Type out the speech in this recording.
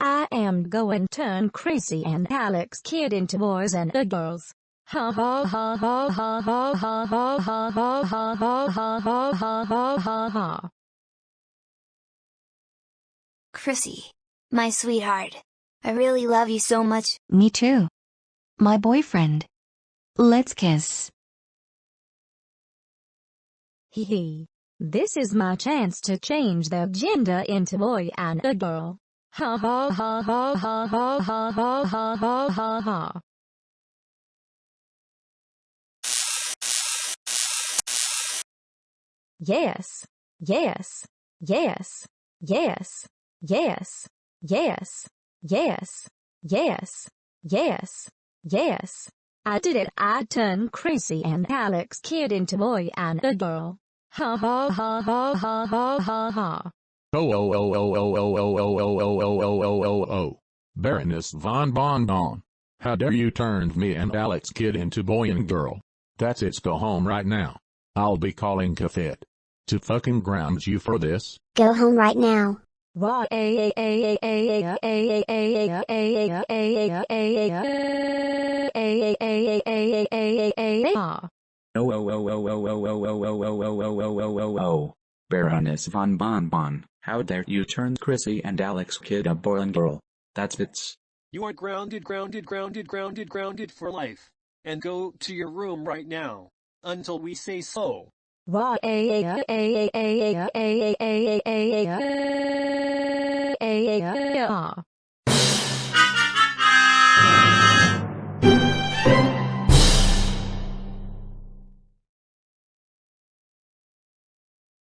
I am going turn Chrissy and Alex Kidd into boys and the girls. Ha ha ha ha ha ha ha ha ha ha ha ha ha ha ha ha ha ha. Chrissy. My sweetheart. I really love you so much. Me too. My boyfriend. Let's kiss. Hee hee. This is my chance to change their gender into boy and a girl. Ha ha ha ha ha ha ha ha ha ha ha ha. Yes, yes, yes, yes, yes, yes, yes, yes, yes, yes. I did it. I turned Chrissy and Alex Kidd into boy and a girl. Ha ha ha ha ha ha ha ha. Oh oh oh oh oh oh oh oh oh oh oh oh oh oh oh. Baroness von Bon. How dare you turned me and Alex Kidd into boy and girl. That's it go home right now. I'll be calling Cafet. To fucking ground you for this. Go home right now. Oh Baroness von Bonbon, how dare you turn Chrissy and Alex Kidd a boy and girl? That's it. You are grounded, grounded, grounded, grounded, grounded for life. And go to your room right now. Until we say so.